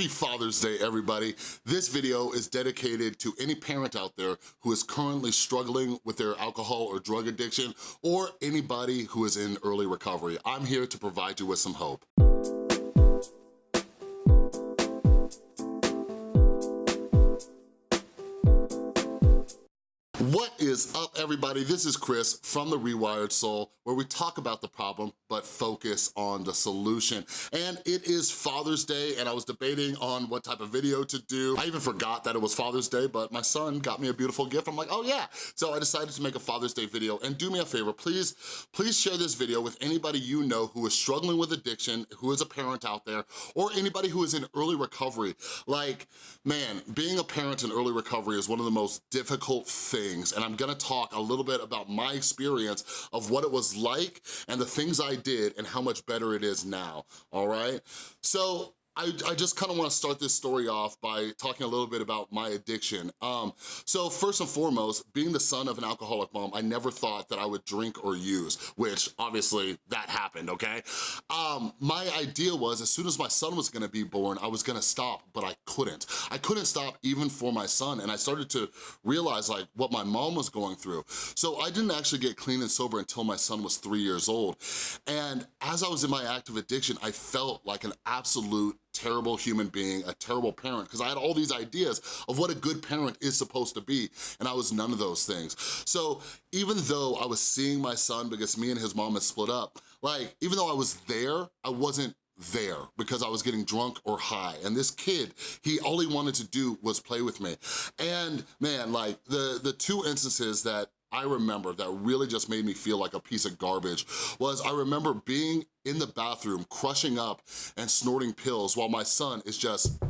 Happy Father's Day, everybody. This video is dedicated to any parent out there who is currently struggling with their alcohol or drug addiction, or anybody who is in early recovery. I'm here to provide you with some hope. What is up, everybody? This is Chris from The Rewired Soul, where we talk about the problem, but focus on the solution. And it is Father's Day, and I was debating on what type of video to do. I even forgot that it was Father's Day, but my son got me a beautiful gift. I'm like, oh yeah. So I decided to make a Father's Day video, and do me a favor, please, please share this video with anybody you know who is struggling with addiction, who is a parent out there, or anybody who is in early recovery. Like, man, being a parent in early recovery is one of the most difficult things things, and I'm gonna talk a little bit about my experience of what it was like and the things I did and how much better it is now, all right? So I, I, just kind of want to start this story off by talking a little bit about my addiction. Um, so first and foremost, being the son of an alcoholic mom, I never thought that I would drink or use, which obviously that happened, okay? Um, my idea was as soon as my son was gonna be born, I was gonna stop, but I couldn't. I couldn't stop even for my son, and I started to realize like what my mom was going through. So I didn't actually get clean and sober until my son was three years old. And as I was in my active addiction, I felt like an absolute terrible human being, a terrible parent, because I had all these ideas of what a good parent is supposed to be, and I was none of those things. So even though I was seeing my son because me and his mom had split up, like, even though I was there, I wasn't there because I was getting drunk or high. And this kid, he all he wanted to do was play with me. And man, like the, the two instances that I remember that really just made me feel like a piece of garbage was I remember being in the bathroom, crushing up and snorting pills while my son is just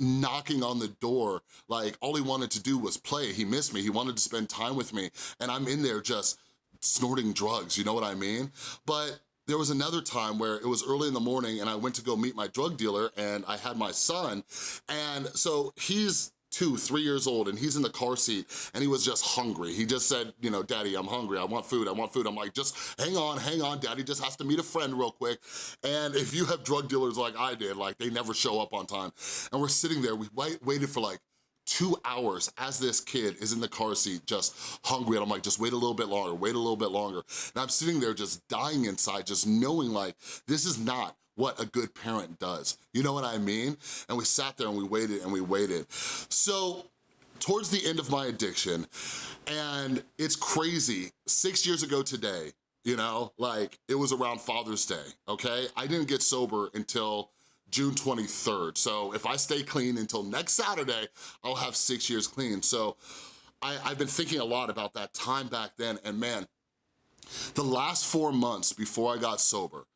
knocking on the door. Like all he wanted to do was play. He missed me. He wanted to spend time with me. And I'm in there just snorting drugs, you know what I mean? But there was another time where it was early in the morning and I went to go meet my drug dealer and I had my son. And so he's two, three years old, and he's in the car seat, and he was just hungry. He just said, you know, daddy, I'm hungry, I want food, I want food. I'm like, just hang on, hang on, daddy just has to meet a friend real quick. And if you have drug dealers like I did, like they never show up on time. And we're sitting there, we wait, waited for like two hours as this kid is in the car seat just hungry and I'm like, just wait a little bit longer, wait a little bit longer. And I'm sitting there just dying inside, just knowing like, this is not what a good parent does. You know what I mean? And we sat there and we waited and we waited. So towards the end of my addiction, and it's crazy, six years ago today, you know, like it was around Father's Day, okay? I didn't get sober until June 23rd. So if I stay clean until next Saturday, I'll have six years clean. So I, have been thinking a lot about that time back then, and man, the last four months before I got sober,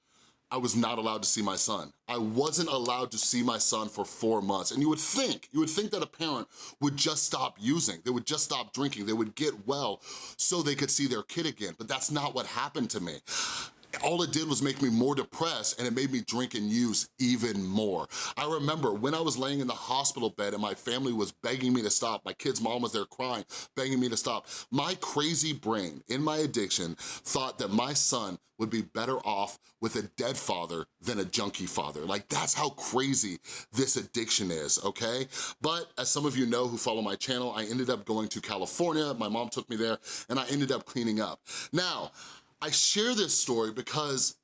I was not allowed to see my son. I wasn't allowed to see my son for four months. And you would think, you would think that a parent would just stop using, they would just stop drinking, they would get well so they could see their kid again, but that's not what happened to me all it did was make me more depressed and it made me drink and use even more. I remember when I was laying in the hospital bed and my family was begging me to stop, my kid's mom was there crying, begging me to stop, my crazy brain in my addiction thought that my son would be better off with a dead father than a junkie father. Like that's how crazy this addiction is, okay? But as some of you know who follow my channel, I ended up going to California, my mom took me there, and I ended up cleaning up. Now, I share this story because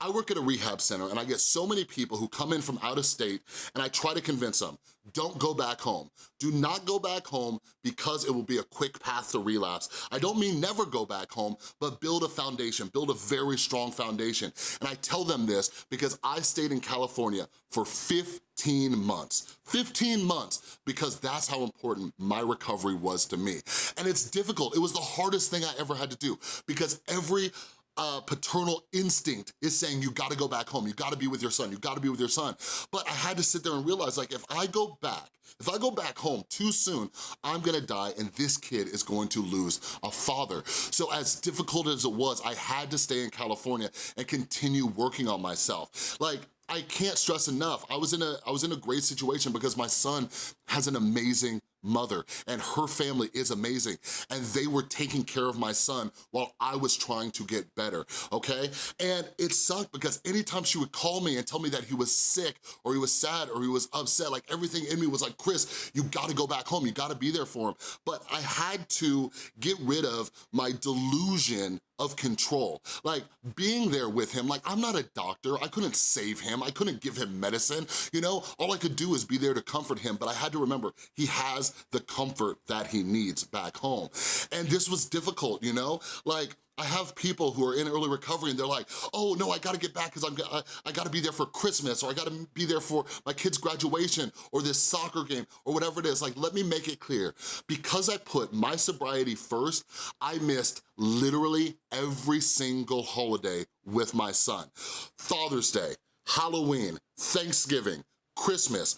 I work at a rehab center and I get so many people who come in from out of state and I try to convince them, don't go back home. Do not go back home because it will be a quick path to relapse. I don't mean never go back home, but build a foundation, build a very strong foundation. And I tell them this because I stayed in California for 15 months. 15 months, because that's how important my recovery was to me. And it's difficult. It was the hardest thing I ever had to do because every uh, paternal instinct is saying you gotta go back home, you gotta be with your son, you gotta be with your son. But I had to sit there and realize like if I go back, if I go back home too soon, I'm gonna die and this kid is going to lose a father. So as difficult as it was, I had to stay in California and continue working on myself. Like I can't stress enough, I was in a I was in a great situation because my son has an amazing mother and her family is amazing and they were taking care of my son while I was trying to get better, okay? And it sucked because anytime she would call me and tell me that he was sick or he was sad or he was upset, like everything in me was like, Chris, you gotta go back home, you gotta be there for him. But I had to get rid of my delusion of control. Like being there with him, like I'm not a doctor, I couldn't save him, I couldn't give him medicine, you know? All I could do is be there to comfort him, but I had to remember he has the comfort that he needs back home. And this was difficult, you know? Like I have people who are in early recovery and they're like, oh no, I gotta get back because I, I gotta be there for Christmas or I gotta be there for my kid's graduation or this soccer game or whatever it is. Like, let me make it clear. Because I put my sobriety first, I missed literally every single holiday with my son. Father's Day, Halloween, Thanksgiving, Christmas,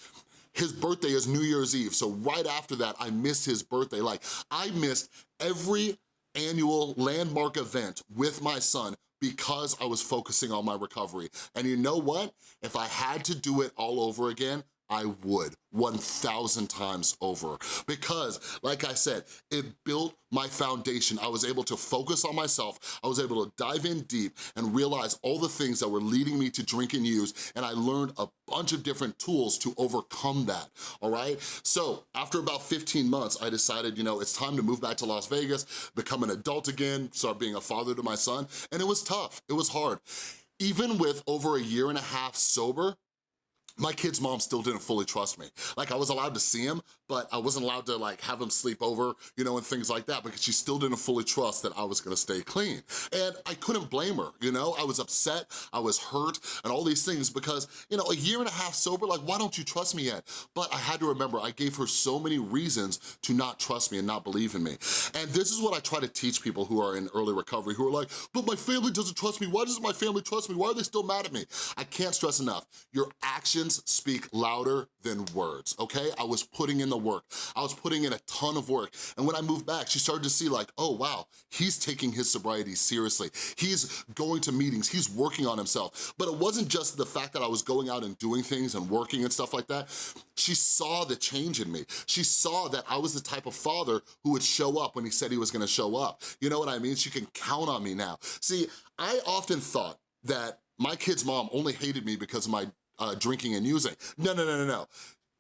his birthday is New Year's Eve, so right after that, I missed his birthday. Like, I missed every annual landmark event with my son because I was focusing on my recovery. And you know what? If I had to do it all over again, I would 1,000 times over because like I said, it built my foundation. I was able to focus on myself. I was able to dive in deep and realize all the things that were leading me to drink and use and I learned a bunch of different tools to overcome that, all right? So after about 15 months, I decided, you know, it's time to move back to Las Vegas, become an adult again, start being a father to my son, and it was tough, it was hard. Even with over a year and a half sober, my kid's mom still didn't fully trust me. Like I was allowed to see him, but I wasn't allowed to like have him sleep over, you know, and things like that because she still didn't fully trust that I was gonna stay clean. And I couldn't blame her, you know? I was upset, I was hurt, and all these things because, you know, a year and a half sober, like why don't you trust me yet? But I had to remember, I gave her so many reasons to not trust me and not believe in me. And this is what I try to teach people who are in early recovery, who are like, but my family doesn't trust me, why doesn't my family trust me? Why are they still mad at me? I can't stress enough, your actions speak louder than words, okay? I was putting in the work. I was putting in a ton of work. And when I moved back, she started to see like, oh wow, he's taking his sobriety seriously. He's going to meetings, he's working on himself. But it wasn't just the fact that I was going out and doing things and working and stuff like that. She saw the change in me. She saw that I was the type of father who would show up when he said he was gonna show up. You know what I mean? She can count on me now. See, I often thought that my kid's mom only hated me because of my uh, drinking and using. No, no, no, no, no.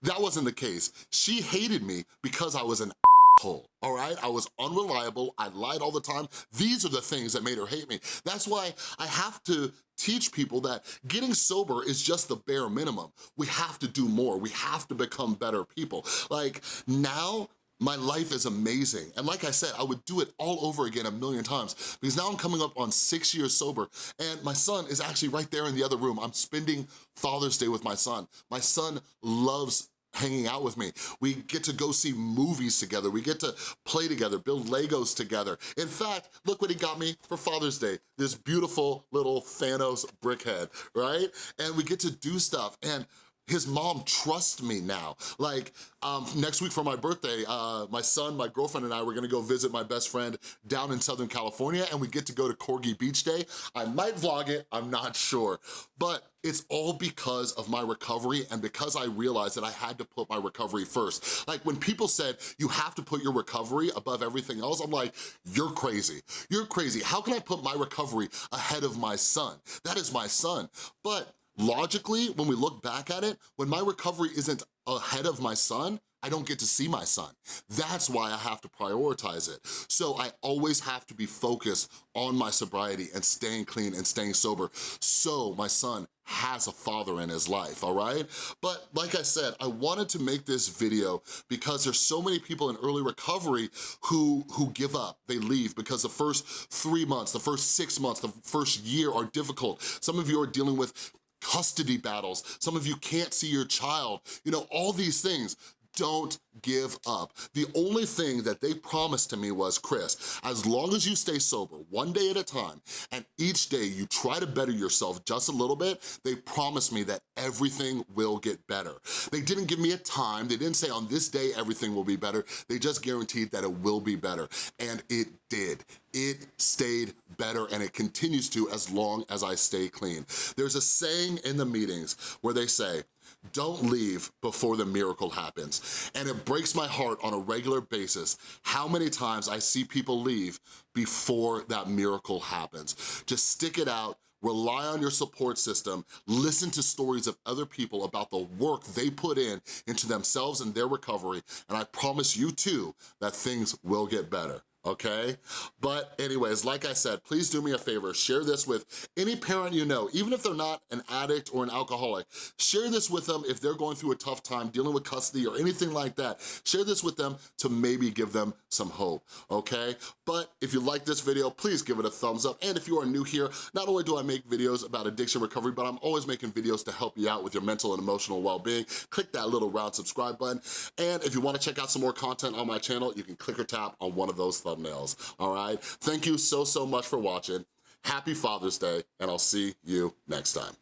That wasn't the case. She hated me because I was an asshole, all right? I was unreliable, I lied all the time. These are the things that made her hate me. That's why I have to teach people that getting sober is just the bare minimum. We have to do more. We have to become better people. Like now, my life is amazing. And like I said, I would do it all over again a million times because now I'm coming up on six years sober and my son is actually right there in the other room. I'm spending Father's Day with my son. My son loves hanging out with me. We get to go see movies together. We get to play together, build Legos together. In fact, look what he got me for Father's Day. This beautiful little Thanos brickhead, right? And we get to do stuff. And his mom trusts me now. Like, um, next week for my birthday, uh, my son, my girlfriend and I were gonna go visit my best friend down in Southern California and we get to go to Corgi Beach Day. I might vlog it, I'm not sure. But it's all because of my recovery and because I realized that I had to put my recovery first. Like when people said, you have to put your recovery above everything else, I'm like, you're crazy. You're crazy. How can I put my recovery ahead of my son? That is my son. But logically, when we look back at it, when my recovery isn't ahead of my son, I don't get to see my son. That's why I have to prioritize it. So I always have to be focused on my sobriety and staying clean and staying sober so my son has a father in his life, all right? But like I said, I wanted to make this video because there's so many people in early recovery who, who give up, they leave because the first three months, the first six months, the first year are difficult. Some of you are dealing with custody battles. Some of you can't see your child. You know, all these things don't give up. The only thing that they promised to me was, Chris, as long as you stay sober, one day at a time, and each day you try to better yourself just a little bit, they promised me that everything will get better. They didn't give me a time, they didn't say on this day everything will be better, they just guaranteed that it will be better, and it did. It stayed better and it continues to as long as I stay clean. There's a saying in the meetings where they say, don't leave before the miracle happens. And it breaks my heart on a regular basis how many times I see people leave before that miracle happens. Just stick it out, rely on your support system, listen to stories of other people about the work they put in into themselves and their recovery, and I promise you too that things will get better okay? But anyways, like I said, please do me a favor, share this with any parent you know, even if they're not an addict or an alcoholic. Share this with them if they're going through a tough time dealing with custody or anything like that. Share this with them to maybe give them some hope, okay? But if you like this video, please give it a thumbs up. And if you are new here, not only do I make videos about addiction recovery, but I'm always making videos to help you out with your mental and emotional well-being. Click that little round subscribe button. And if you wanna check out some more content on my channel, you can click or tap on one of those thumbnails, all right? Thank you so, so much for watching. Happy Father's Day, and I'll see you next time.